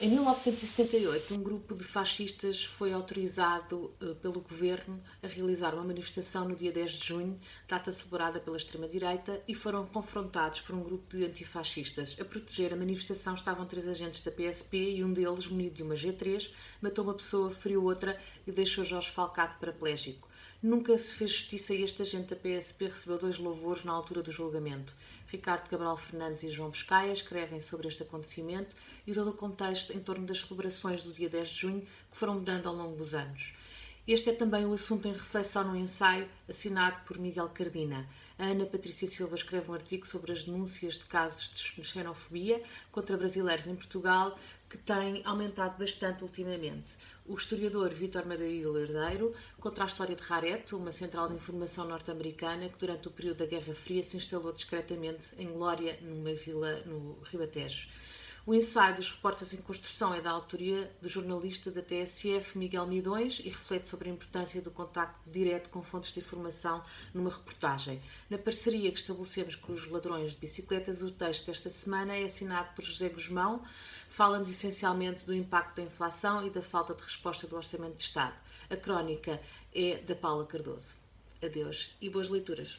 Em 1978, um grupo de fascistas foi autorizado uh, pelo governo a realizar uma manifestação no dia 10 de junho, data celebrada pela extrema-direita, e foram confrontados por um grupo de antifascistas. A proteger a manifestação estavam três agentes da PSP e um deles, munido de uma G3, matou uma pessoa, feriu outra e deixou Jorge Falcado paraplégico. Nunca se fez justiça e este agente da PSP recebeu dois louvores na altura do julgamento. Ricardo Cabral Fernandes e João Pescaia escrevem sobre este acontecimento e todo o contexto em torno das celebrações do dia 10 de junho que foram mudando ao longo dos anos. Este é também o assunto em reflexão no ensaio assinado por Miguel Cardina. A Ana Patrícia Silva escreve um artigo sobre as denúncias de casos de xenofobia contra brasileiros em Portugal, que tem aumentado bastante ultimamente. O historiador Vítor Madeiro Herdeiro conta a história de Raret, uma central de informação norte-americana que durante o período da Guerra Fria se instalou discretamente em Glória, numa vila no Ribatejo. O ensaio dos repórteres em construção é da autoria do jornalista da TSF Miguel Midões e reflete sobre a importância do contacto direto com fontes de informação numa reportagem. Na parceria que estabelecemos com os ladrões de bicicletas, o texto desta semana é assinado por José Guzmão. Fala-nos essencialmente do impacto da inflação e da falta de resposta do Orçamento de Estado. A crónica é da Paula Cardoso. Adeus e boas leituras.